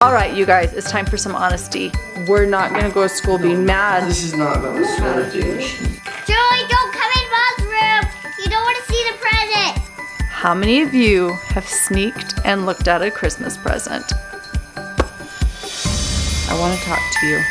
All right, you guys, it's time for some honesty. We're not gonna go to school being mad. This is not about the sweater. Joey, don't come in mom's room. You don't want to see the present. How many of you have sneaked and looked at a Christmas present? I want to talk to you.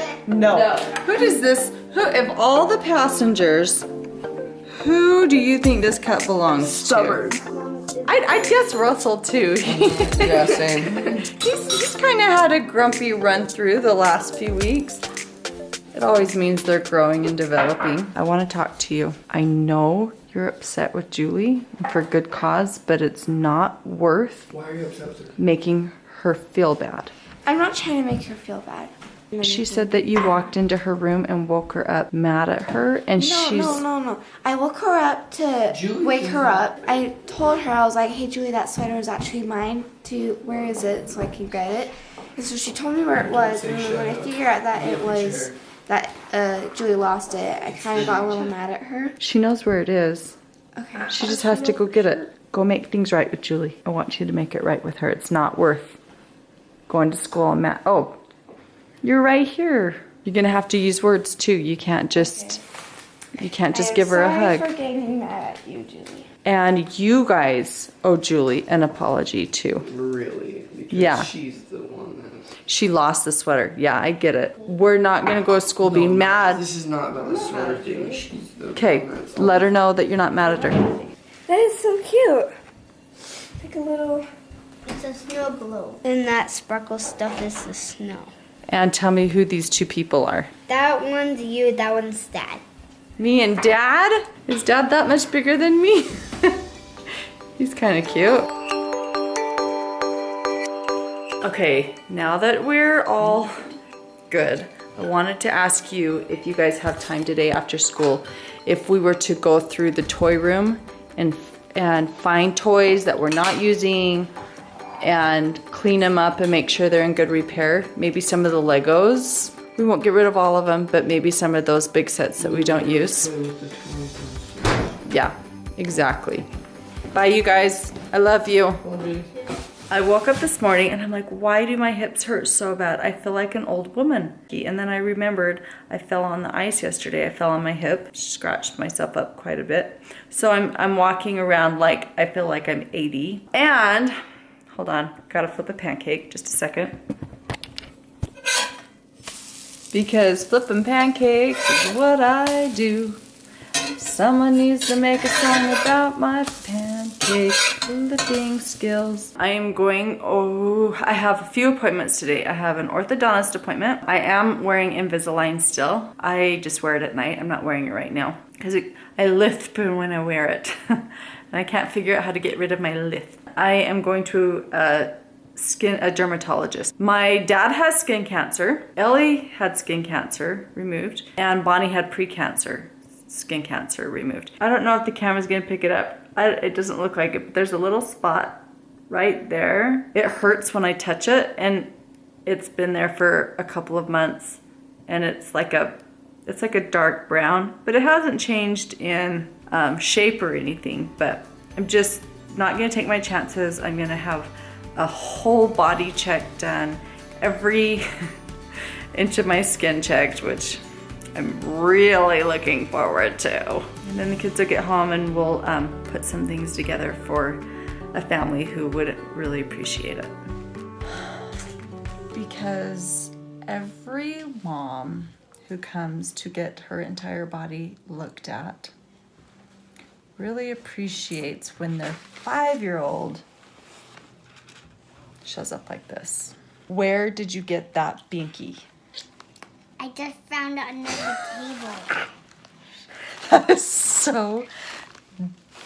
No. Who does this, who, of all the passengers, who do you think this cup belongs Stubborn. to? I, I guess Russell too. Yeah, same. He's, he's kind of had a grumpy run through the last few weeks. It always means they're growing and developing. I want to talk to you. I know you're upset with Julie for good cause, but it's not worth Why are you upset with her? making her feel bad. I'm not trying to make her feel bad. She said that you walked into her room and woke her up mad at her, and No, she's. no, no, no. I woke her up to Julie wake her up. I told her, I was like, hey, Julie, that sweater is actually mine. To Where is it? So I can get it. And so she told me where it was. And then when I figured out that it was that uh, Julie lost it, I kind of got a little mad at her. She knows where it is. Okay. She just has to go get it. Go make things right with Julie. I want you to make it right with her. It's not worth going to school and mad. Oh, you're right here. You're gonna have to use words too. You can't just you can't just I'm give her a sorry hug. for getting mad at you, Julie. And you guys owe Julie an apology too. Really? Because Yeah. she's the one that. She lost the sweater. Yeah, I get it. We're not gonna go to school being mad. This is not about the sweater thing. She's the Okay, let her know that you're not mad at her. That is so cute. Like a little. It's a snow globe. And that sparkle stuff is the snow. And tell me who these two people are. That one's you, that one's dad. Me and dad? Is dad that much bigger than me? He's kind of cute. Okay, now that we're all good, I wanted to ask you if you guys have time today after school, if we were to go through the toy room and and find toys that we're not using and clean them up and make sure they're in good repair. Maybe some of the Legos. We won't get rid of all of them, but maybe some of those big sets that we don't use. Yeah, exactly. Bye, you guys. I love you. I woke up this morning and I'm like, why do my hips hurt so bad? I feel like an old woman. And then I remembered I fell on the ice yesterday. I fell on my hip, scratched myself up quite a bit. So I'm, I'm walking around like I feel like I'm 80. And hold on, gotta flip a pancake, just a second. Because flipping pancakes is what I do. Someone needs to make a song about my pancake flipping skills. I am going, oh, I have a few appointments today. I have an orthodontist appointment. I am wearing Invisalign still. I just wear it at night. I'm not wearing it right now because I lisp when I wear it. and I can't figure out how to get rid of my lisp. I am going to a skin a dermatologist. My dad has skin cancer. Ellie had skin cancer removed, and Bonnie had pre-cancer skin cancer removed. I don't know if the camera's gonna pick it up. I, it doesn't look like it, but there's a little spot right there. It hurts when I touch it, and it's been there for a couple of months, and it's like a it's like a dark brown, but it hasn't changed in um, shape or anything. But I'm just not gonna take my chances. I'm gonna have a whole body check done, every inch of my skin checked, which I'm really looking forward to. And then the kids will get home and we'll um, put some things together for a family who would really appreciate it. Because every mom who comes to get her entire body looked at really appreciates when their five year old shows up like this. Where did you get that binky? I just found it under the table. That is so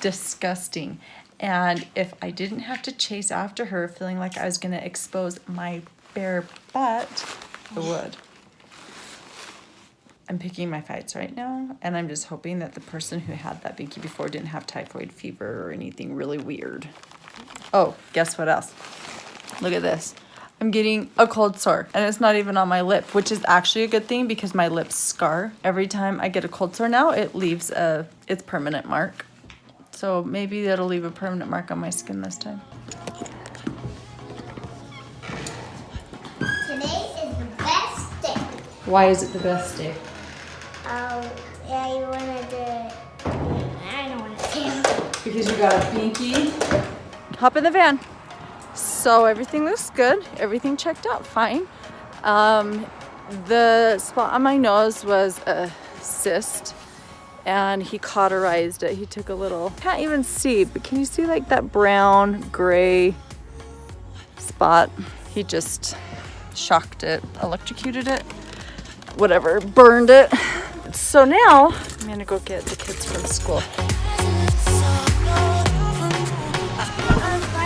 disgusting. And if I didn't have to chase after her feeling like I was going to expose my bare butt, I would. I'm picking my fights right now, and I'm just hoping that the person who had that binky before didn't have typhoid fever or anything really weird. Oh, guess what else? Look at this. I'm getting a cold sore and it's not even on my lip, which is actually a good thing because my lips scar. Every time I get a cold sore now, it leaves a its permanent mark. So maybe that'll leave a permanent mark on my skin this time. Today is the best day. Why is it the best day? Um, yeah, you wanted to. I don't want to. Because you got a pinky. Hop in the van. So everything looks good. Everything checked out fine. Um, the spot on my nose was a cyst and he cauterized it. He took a little, can't even see, but can you see like that brown, gray spot? He just shocked it, electrocuted it, whatever, burned it. So now I'm gonna go get the kids from school.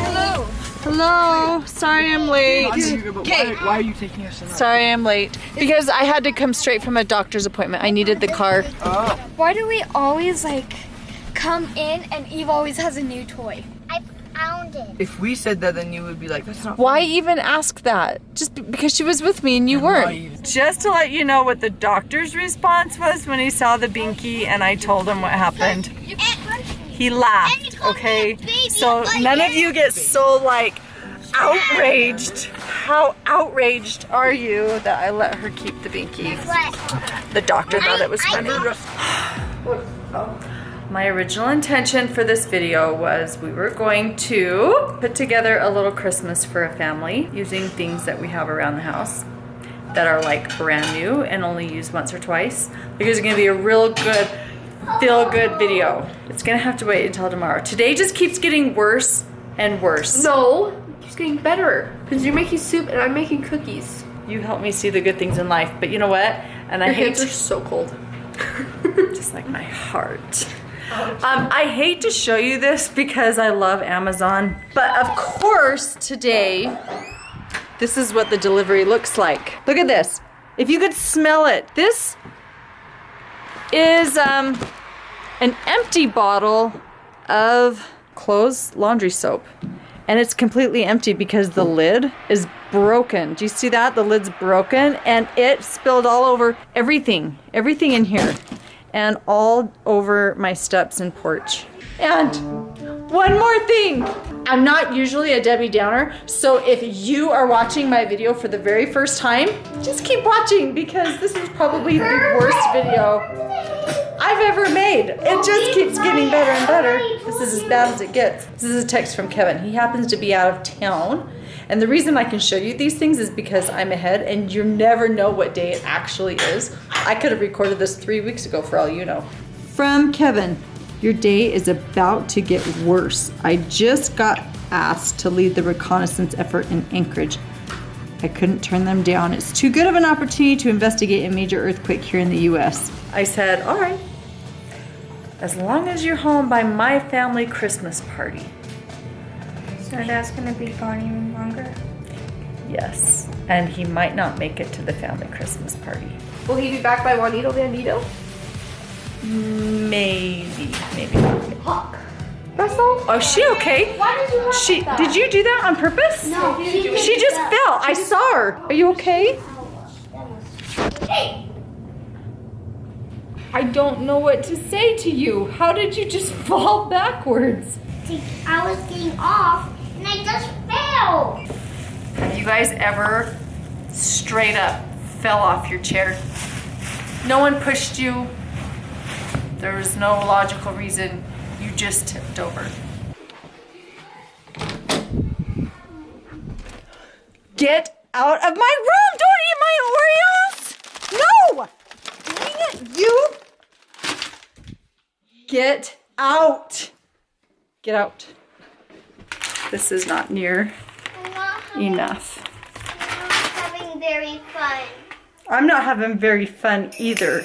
Hello. Hello. Sorry I'm late. Why, why are you taking us tonight? Sorry I'm late. Because I had to come straight from a doctor's appointment. I needed the car. Oh. Why do we always like come in and Eve always has a new toy? I found it. If we said that, then you would be like, that's not. Why even ask that? Just because she was with me and you weren't. naive. Just to let you know what the doctor's response was when he saw the binky and I told him what happened. He laughed, okay? So none of you get so like outraged. How outraged are you that I let her keep the binky? The doctor thought it was funny. My original intention for this video was we were going to put together a little Christmas for a family using things that we have around the house that are like brand new and only used once or twice. Because it's gonna be a real good, feel good video. It's gonna have to wait until tomorrow. Today just keeps getting worse and worse. No, it's getting better because you're making soup and I'm making cookies. You help me see the good things in life, but you know what? And I Your hate hands are so cold. just like my heart. Um, I hate to show you this because I love Amazon, but of course today, this is what the delivery looks like. Look at this. If you could smell it, this is um, an empty bottle of clothes laundry soap. And it's completely empty because the lid is broken. Do you see that? The lid's broken and it spilled all over everything, everything in here, and all over my steps and porch. And one more thing. I'm not usually a Debbie Downer, so if you are watching my video for the very first time, just keep watching because this is probably the worst video I've ever made. It just keeps getting better and better. This is as bad as it gets. This is a text from Kevin. He happens to be out of town. And the reason I can show you these things is because I'm ahead and you never know what day it actually is. I could have recorded this three weeks ago for all you know. From Kevin, your day is about to get worse. I just got asked to lead the reconnaissance effort in Anchorage. I couldn't turn them down. It's too good of an opportunity to investigate a major earthquake here in the US. I said, all right, as long as you're home by my family Christmas party. So that's gonna be gone even longer. Yes. And he might not make it to the family Christmas party. Will he be back by Juanito Bandito? Maybe, maybe not. Russell? Oh, is she okay? Why did you She that? did you do that on purpose? No, she, She just fell. I saw her. Are you okay? Hey, I don't know what to say to you. How did you just fall backwards? I was getting off and I just fell. Have you guys ever straight up fell off your chair? No one pushed you. There was no logical reason. You just tipped over. Get out of my room! Don't eat my Oreos! No! Dang it, you! Get out! Get out. This is not near I'm not having, enough. I'm having very fun. I'm not having very fun either.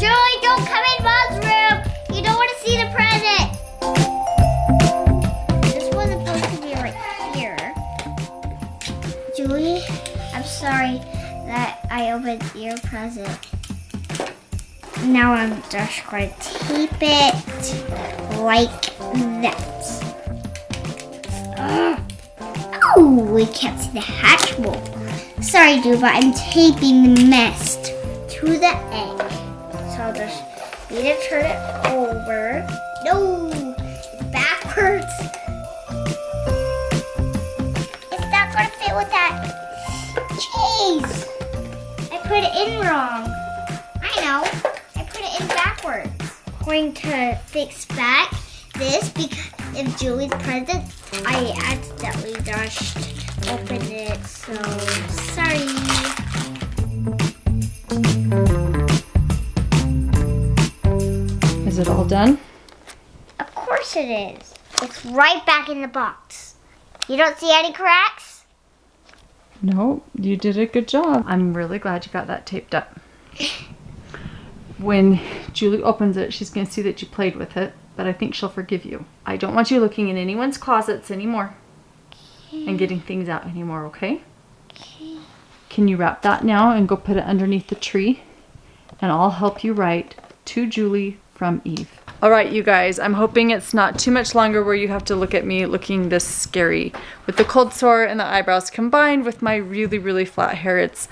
Julie, don't come in Mom's room. You don't want to see the present. This was supposed to be right here. Julie, I'm sorry that I opened your present. Now I'm just going to tape it like that. Oh, we can't see the hatch Hatchimal. Sorry, but I'm taping the nest to the egg. So I'll just need to turn it over. No, backwards. It's not gonna fit with that cheese. I put it in wrong. I know. I put it in backwards. Going to fix back this because if Julie's present, I accidentally just opened it. So sorry. Is it all done? Of course it is. It's right back in the box. You don't see any cracks? No, you did a good job. I'm really glad you got that taped up. When Julie opens it, she's going to see that you played with it, but I think she'll forgive you. I don't want you looking in anyone's closets anymore and getting things out anymore, okay? Can you wrap that now and go put it underneath the tree? And I'll help you write to Julie from Eve. All right, you guys, I'm hoping it's not too much longer where you have to look at me looking this scary. With the cold sore and the eyebrows combined with my really, really flat hair, it's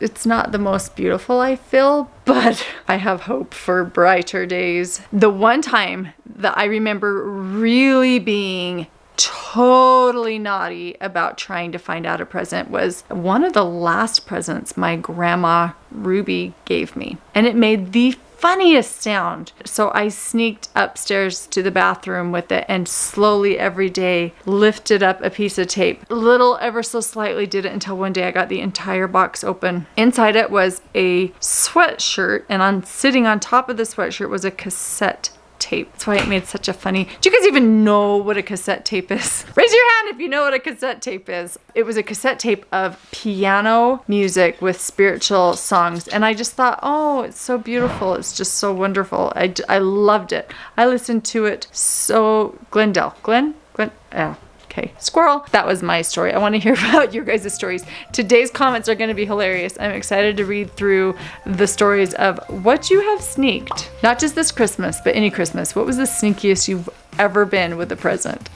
it's not the most beautiful I feel, but I have hope for brighter days. The one time that I remember really being totally naughty about trying to find out a present was one of the last presents my grandma Ruby gave me. And it made the funniest sound. So I sneaked upstairs to the bathroom with it and slowly every day lifted up a piece of tape. Little ever so slightly did it until one day I got the entire box open. Inside it was a sweatshirt and on sitting on top of the sweatshirt was a cassette tape. That's why it made such a funny. Do you guys even know what a cassette tape is? Raise your hand if you know what a cassette tape is. It was a cassette tape of piano music with spiritual songs. And I just thought, oh, it's so beautiful. It's just so wonderful. I, I loved it. I listened to it so, Glendale, Glen, Glen, yeah. Okay, squirrel. That was my story. I want to hear about your guys' stories. Today's comments are going to be hilarious. I'm excited to read through the stories of what you have sneaked. Not just this Christmas, but any Christmas. What was the sneakiest you've ever been with a present?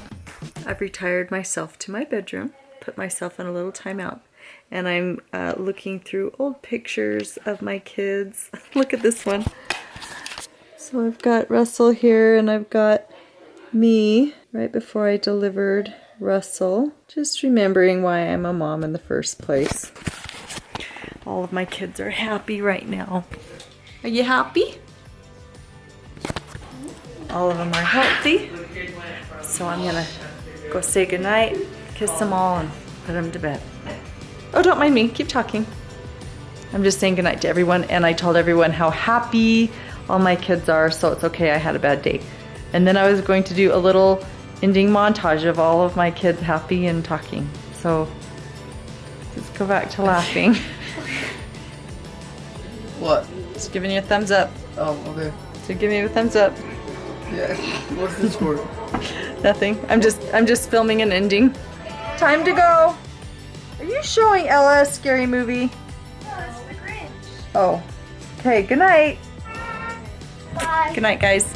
I've retired myself to my bedroom, put myself in a little timeout, and I'm uh, looking through old pictures of my kids. Look at this one. So I've got Russell here, and I've got me right before I delivered Russell. Just remembering why I'm a mom in the first place. All of my kids are happy right now. Are you happy? All of them are healthy. So I'm gonna go say goodnight, kiss them all, and put them to bed. Oh, don't mind me, keep talking. I'm just saying goodnight to everyone, and I told everyone how happy all my kids are, so it's okay, I had a bad day. And then I was going to do a little ending montage of all of my kids happy and talking. So let's go back to laughing. What? Just giving you a thumbs up. Oh, okay. So give me a thumbs up. Yeah. What's this for? Nothing. I'm just I'm just filming an ending. Time to go. Are you showing Ella a scary movie? Oh. Okay, good night. Bye. Good night, guys.